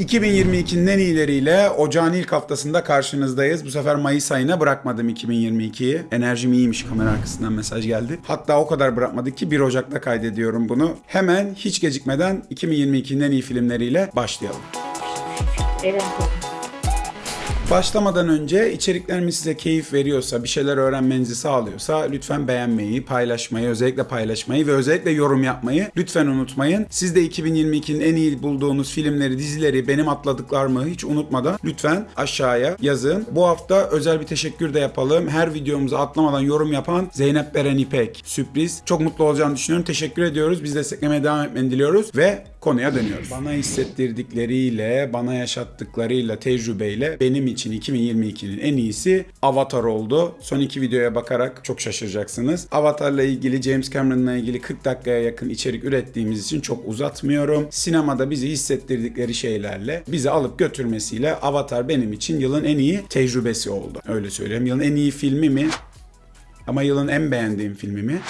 2022'nin en iyileriyle ocağın ilk haftasında karşınızdayız. Bu sefer Mayıs ayına bırakmadım 2022'yi. Enerjim iyiymiş kamera arkasından mesaj geldi. Hatta o kadar bırakmadık ki 1 Ocak'ta kaydediyorum bunu. Hemen hiç gecikmeden 2022'nin en iyi filmleriyle başlayalım. Eren Başlamadan önce içeriklerimiz size keyif veriyorsa, bir şeyler öğrenmenizi sağlıyorsa lütfen beğenmeyi, paylaşmayı, özellikle paylaşmayı ve özellikle yorum yapmayı lütfen unutmayın. Siz de 2022'nin en iyi bulduğunuz filmleri, dizileri, benim atladıklarımı hiç unutmadan lütfen aşağıya yazın. Bu hafta özel bir teşekkür de yapalım. Her videomuzu atlamadan yorum yapan Zeynep Beren İpek. Sürpriz. Çok mutlu olacağını düşünüyorum. Teşekkür ediyoruz. Biz desteklemeye devam etmeni diliyoruz ve konuya dönüyoruz. Bana hissettirdikleriyle, bana yaşattıklarıyla, tecrübeyle benim için 2022'nin en iyisi Avatar oldu. Son iki videoya bakarak çok şaşıracaksınız. Avatar'la ilgili, James Cameron'la ilgili 40 dakikaya yakın içerik ürettiğimiz için çok uzatmıyorum. Sinemada bizi hissettirdikleri şeylerle, bizi alıp götürmesiyle Avatar benim için yılın en iyi tecrübesi oldu. Öyle söyleyeyim. Yılın en iyi filmi mi? Ama yılın en beğendiğim filmi mi?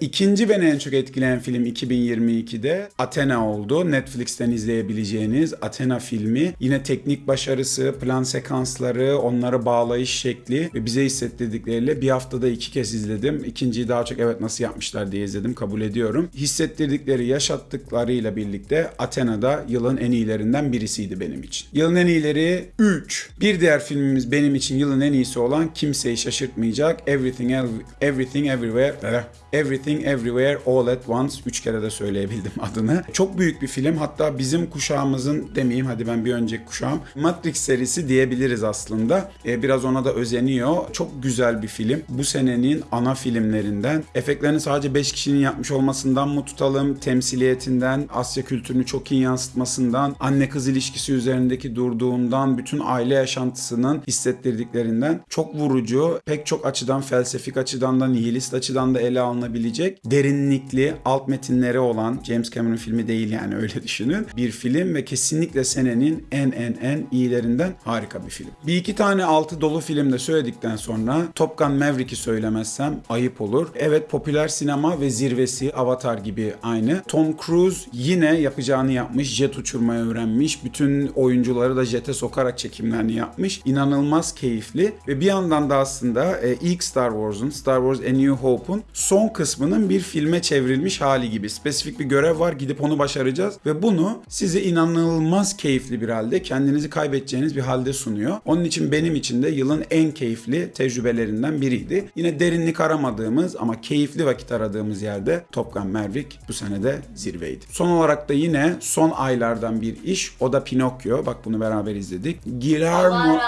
İkinci beni en çok etkileyen film 2022'de Athena oldu. Netflix'ten izleyebileceğiniz Athena filmi. Yine teknik başarısı, plan sekansları, onları bağlayış şekli ve bize hissettirdikleriyle bir haftada iki kez izledim. İkinciyi daha çok evet nasıl yapmışlar diye izledim kabul ediyorum. Hissettirdikleri, yaşattıklarıyla birlikte Athena'da yılın en iyilerinden birisiydi benim için. Yılın en iyileri 3. Bir diğer filmimiz benim için yılın en iyisi olan kimseyi şaşırtmayacak Everything, Everything Everywhere Everything Everywhere All at Once. Üç kere de söyleyebildim adını. Çok büyük bir film. Hatta bizim kuşağımızın demeyeyim hadi ben bir önceki kuşağım. Matrix serisi diyebiliriz aslında. Ee, biraz ona da özeniyor. Çok güzel bir film. Bu senenin ana filmlerinden. Efektlerini sadece 5 kişinin yapmış olmasından mı tutalım? Temsiliyetinden, Asya kültürünü çok iyi yansıtmasından, anne kız ilişkisi üzerindeki durduğundan, bütün aile yaşantısının hissettirdiklerinden çok vurucu, pek çok açıdan felsefik açıdan da nihilist açıdan da ele alınabilecek derinlikli alt metinleri olan James Cameron filmi değil yani öyle düşünün. Bir film ve kesinlikle senenin en en en iyilerinden harika bir film. Bir iki tane altı dolu filmde söyledikten sonra Top Gun Maverick'i söylemezsem ayıp olur. Evet popüler sinema ve zirvesi Avatar gibi aynı. Tom Cruise yine yapacağını yapmış. Jet uçurmayı öğrenmiş. Bütün oyuncuları da jete sokarak çekimlerini yapmış. İnanılmaz keyifli ve bir yandan da aslında e, ilk Star Wars'un, Star Wars A New Hope'un son kısmının bir filme çevrilmiş hali gibi. Spesifik bir görev var gidip onu başaracağız ve bunu size inanılmaz keyifli bir halde kendinizi kaybedeceğiniz bir halde sunuyor. Onun için benim için de yılın en keyifli tecrübelerinden biriydi. Yine derinlik aramadığımız ama keyifli vakit aradığımız yerde Top Gun Maverick bu senede zirveydi. Son olarak da yine son aylardan bir iş o da Pinokyo. Bak bunu beraber izledik. Guillermo.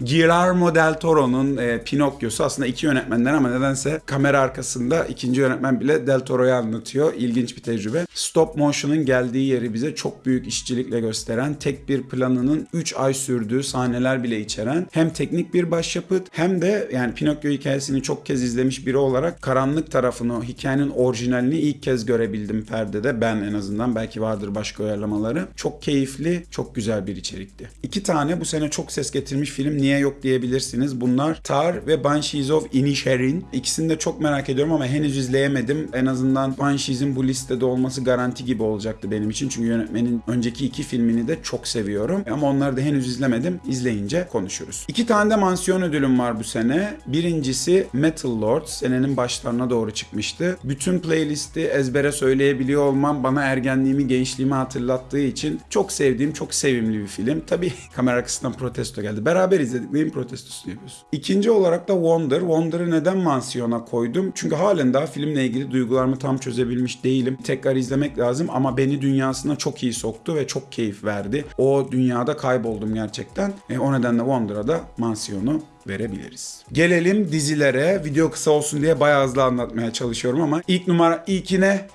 Guillermo del Toro'nun e, Pinokyo'su aslında iki yönetmenden ama nedense kamera arkasında ikinci yönetmen bile del Toro'yu anlatıyor. İlginç bir tecrübe. Stop motion'ın geldiği yeri bize çok büyük işçilikle gösteren, tek bir planının 3 ay sürdüğü sahneler bile içeren hem teknik bir başyapıt hem de yani Pinokyo hikayesini çok kez izlemiş biri olarak karanlık tarafını, hikayenin orijinalini ilk kez görebildim perdede. Ben en azından belki vardır başka uyarlamaları. Çok keyifli, çok güzel bir içerikti. İki tane bu sene çok ses getirmiş film niye yok diyebilirsiniz. Bunlar Tar ve Banshees of Inisherin. İkisini de çok merak ediyorum ama henüz izleyemedim. En azından Banshees'in bu listede olması garanti gibi olacaktı benim için. Çünkü yönetmenin önceki iki filmini de çok seviyorum. Ama onları da henüz izlemedim. İzleyince konuşuruz. İki tane de mansiyon ödülüm var bu sene. Birincisi Metal Lords. Senenin başlarına doğru çıkmıştı. Bütün playlisti ezbere söyleyebiliyor olmam bana ergenliğimi, gençliğimi hatırlattığı için çok sevdiğim, çok sevimli bir film. Tabii kamera arkasından protesto geldi. Beraber izledik. Neyin protestosunu yapıyoruz? İkinci olarak da Wonder. Wonder'ı neden mansiyona koydum? Çünkü halen daha filmle ilgili duygularımı tam çözebilmiş değilim. Tekrar izlemek lazım ama beni dünyasına çok iyi soktu ve çok keyif verdi. O dünyada kayboldum gerçekten. E, o nedenle Wonder'a da mansiyonu verebiliriz. Gelelim dizilere. Video kısa olsun diye bayağı hızlı anlatmaya çalışıyorum ama ilk numara ilkine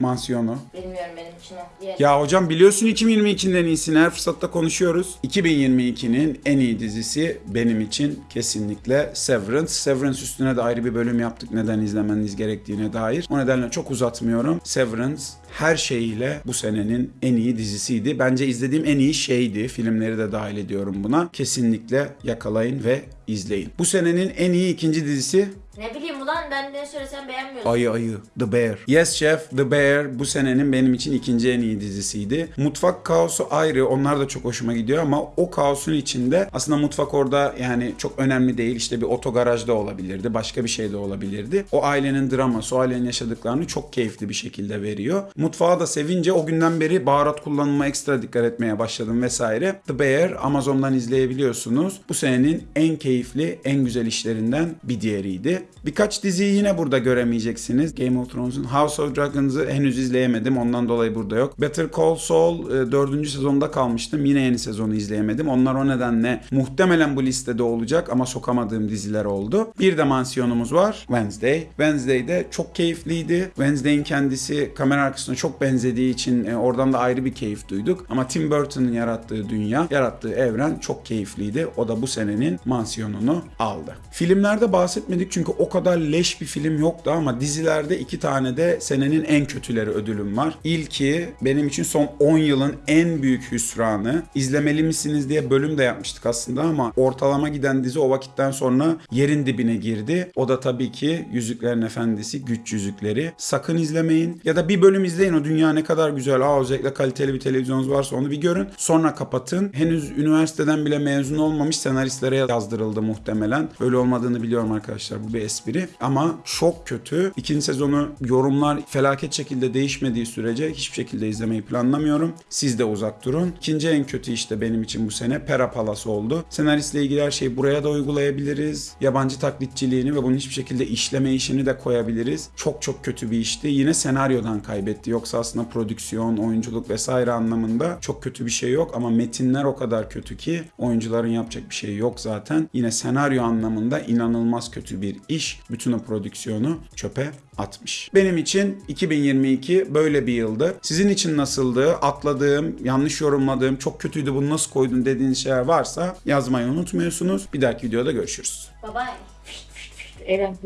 mansiyonu. Bilmiyorum benim için o. Diğer. Ya hocam biliyorsun 2022'nin en iyisini her fırsatta konuşuyoruz. 2022'nin en iyi dizisi benim için kesinlikle Severance. Severance üstüne de ayrı bir bölüm yaptık neden izlemeniz gerektiğine dair. O nedenle çok uzatmıyorum. Severance her şeyiyle bu senenin en iyi dizisiydi. Bence izlediğim en iyi şeydi. Filmleri de dahil ediyorum buna. Kesinlikle yakalayın ve izleyin. Bu senenin en iyi ikinci dizisi Ne bileyim ulan ben ne söylesem beğenmiyorsun. Ayı Ayı, The Bear. Yes Chef, The Bear bu senenin benim için ikinci en iyi dizisiydi. Mutfak kaosu ayrı, onlar da çok hoşuma gidiyor ama o kaosun içinde aslında mutfak orada yani çok önemli değil. İşte bir otogarajda olabilirdi, başka bir şey de olabilirdi. O ailenin draması, o ailenin yaşadıklarını çok keyifli bir şekilde veriyor. Mutfağı da sevince o günden beri baharat kullanıma ekstra dikkat etmeye başladım vesaire. The Bear Amazon'dan izleyebiliyorsunuz. Bu senenin en keyifli, en güzel işlerinden bir diğeriydi. Birkaç diziyi yine burada göremeyeceksiniz. Game of Thrones'un House of Dragons'ı henüz izleyemedim. Ondan dolayı burada yok. Better Call Saul e, 4. sezonda kalmıştım. Yine yeni sezonu izleyemedim. Onlar o nedenle muhtemelen bu listede olacak ama sokamadığım diziler oldu. Bir de mansiyonumuz var. Wednesday. Wednesday de çok keyifliydi. Wednesday'in kendisi kamera arkasına çok benzediği için e, oradan da ayrı bir keyif duyduk. Ama Tim Burton'ın yarattığı dünya, yarattığı evren çok keyifliydi. O da bu senenin mansiyonunu aldı. Filmlerde bahsetmedik çünkü o kadar leş bir film yoktu ama dizilerde iki tane de senenin en kötüleri ödülüm var. İlki benim için son 10 yılın en büyük hüsranı. İzlemeli misiniz diye bölüm de yapmıştık aslında ama ortalama giden dizi o vakitten sonra yerin dibine girdi. O da tabii ki Yüzüklerin Efendisi, Güç Yüzükleri. Sakın izlemeyin. Ya da bir bölüm izleyin o dünya ne kadar güzel. Aa özellikle kaliteli bir televizyonunuz varsa onu bir görün. Sonra kapatın. Henüz üniversiteden bile mezun olmamış senaristlere yazdırıldı muhtemelen. Öyle olmadığını biliyorum arkadaşlar. Bu bir espri. Ama çok kötü. İkinci sezonu yorumlar felaket şekilde değişmediği sürece hiçbir şekilde izlemeyi planlamıyorum. Siz de uzak durun. İkinci en kötü işte benim için bu sene Pera Palace oldu. Senaristle ilgili her şeyi buraya da uygulayabiliriz. Yabancı taklitçiliğini ve bunun hiçbir şekilde işleme işini de koyabiliriz. Çok çok kötü bir işti. Yine senaryodan kaybetti. Yoksa aslında prodüksiyon, oyunculuk vesaire anlamında çok kötü bir şey yok ama metinler o kadar kötü ki oyuncuların yapacak bir şey yok zaten. Yine senaryo anlamında inanılmaz kötü bir iş. Bütün o prodüksiyonu çöpe atmış. Benim için 2022 böyle bir yıldı. Sizin için nasıldı? Atladığım, yanlış yorumladığım, çok kötüydü bunu nasıl koydun dediğiniz şeyler varsa yazmayı unutmuyorsunuz. Bir dahaki videoda görüşürüz. Bye bye. Eren.